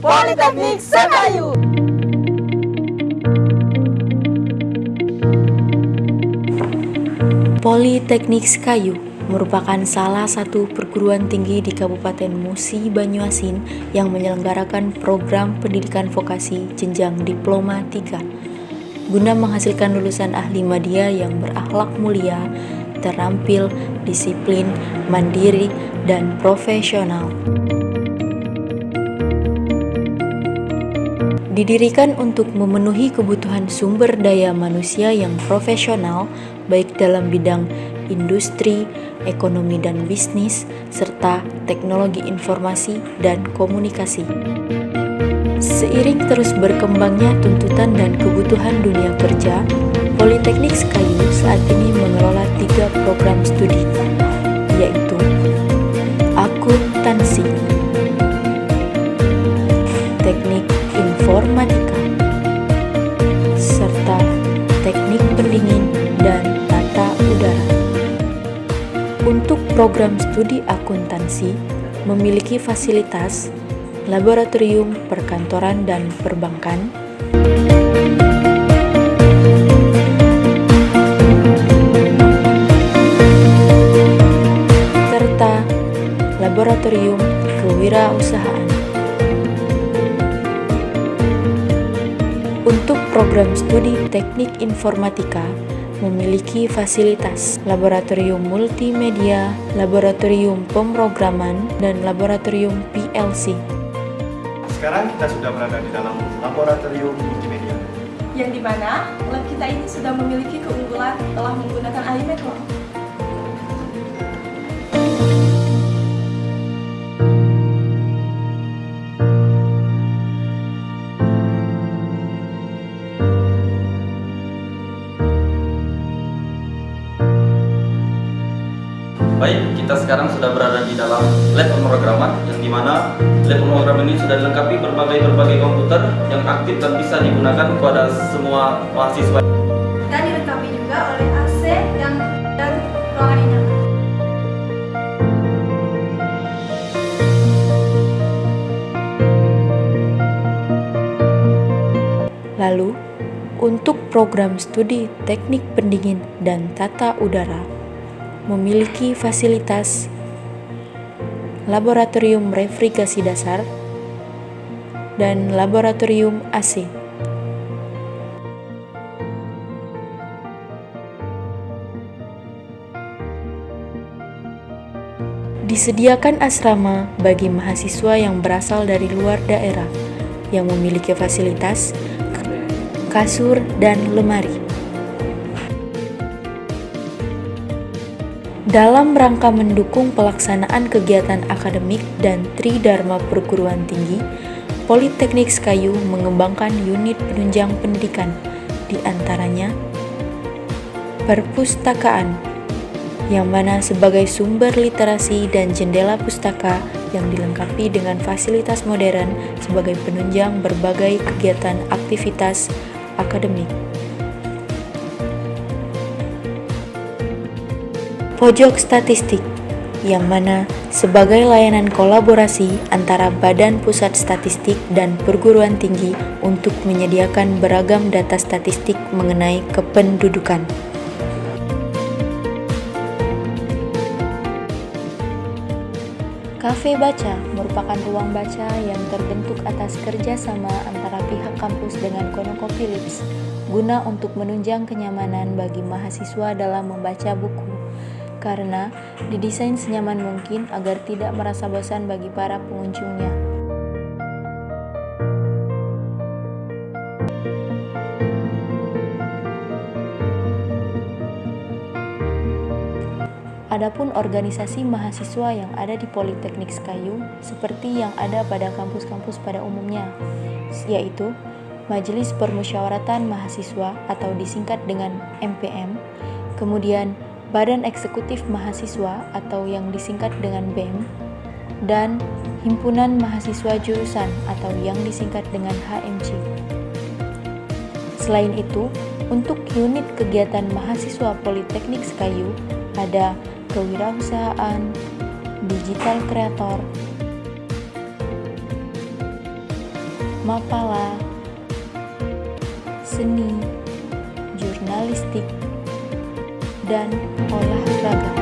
Politeknik Sekayu. Politeknik Sekayu merupakan salah satu perguruan tinggi di Kabupaten Musi Banyuasin yang menyelenggarakan program pendidikan vokasi jenjang diploma 3 guna menghasilkan lulusan ahli media yang berakhlak mulia, terampil, disiplin, mandiri, dan profesional. Didirikan untuk memenuhi kebutuhan sumber daya manusia yang profesional, baik dalam bidang industri, ekonomi dan bisnis, serta teknologi informasi dan komunikasi. Seiring terus berkembangnya tuntutan dan kebutuhan dunia kerja, Politeknik Sekayu saat ini mengelola tiga program studi, yaitu akuntansi, informatika, serta teknik pendingin dan tata udara. Untuk program studi akuntansi memiliki fasilitas laboratorium perkantoran dan perbankan, serta laboratorium kewirausahaan. Program studi teknik informatika memiliki fasilitas laboratorium multimedia, laboratorium pemrograman, dan laboratorium PLC. Sekarang kita sudah berada di dalam laboratorium multimedia. Yang di mana lab kita ini sudah memiliki keunggulan telah menggunakan iMetro. Baik, kita sekarang sudah berada di dalam lab pemrograman yang di mana lab pemrograman ini sudah dilengkapi berbagai-berbagai komputer yang aktif dan bisa digunakan kepada semua mahasiswa. dan dilengkapi juga oleh AC yang dan ruangan nyaman. Lalu, untuk program studi teknik pendingin dan tata udara, memiliki fasilitas laboratorium refrigerasi dasar dan laboratorium AC. Disediakan asrama bagi mahasiswa yang berasal dari luar daerah yang memiliki fasilitas kasur dan lemari. Dalam rangka mendukung pelaksanaan kegiatan akademik dan tridharma perguruan tinggi, Politeknik Sekayu mengembangkan unit penunjang pendidikan, di antaranya perpustakaan, yang mana sebagai sumber literasi dan jendela pustaka yang dilengkapi dengan fasilitas modern sebagai penunjang berbagai kegiatan aktivitas akademik. Pojok Statistik, yang mana sebagai layanan kolaborasi antara Badan Pusat Statistik dan perguruan tinggi untuk menyediakan beragam data statistik mengenai kependudukan. Cafe Baca merupakan ruang baca yang terbentuk atas kerjasama antara pihak kampus dengan ConocoPhillips guna untuk menunjang kenyamanan bagi mahasiswa dalam membaca buku karena didesain senyaman mungkin agar tidak merasa bosan bagi para pengunjungnya. Adapun organisasi mahasiswa yang ada di Politeknik Sekayu seperti yang ada pada kampus-kampus pada umumnya, yaitu Majelis Permusyawaratan Mahasiswa atau disingkat dengan MPM, kemudian Badan Eksekutif Mahasiswa atau yang disingkat dengan BEM, dan Himpunan Mahasiswa Jurusan atau yang disingkat dengan HMJ. Selain itu, untuk unit kegiatan mahasiswa Politeknik Sekayu ada kewirausahaan, digital kreator, Mapala, seni, jurnalistik, dan olahraga.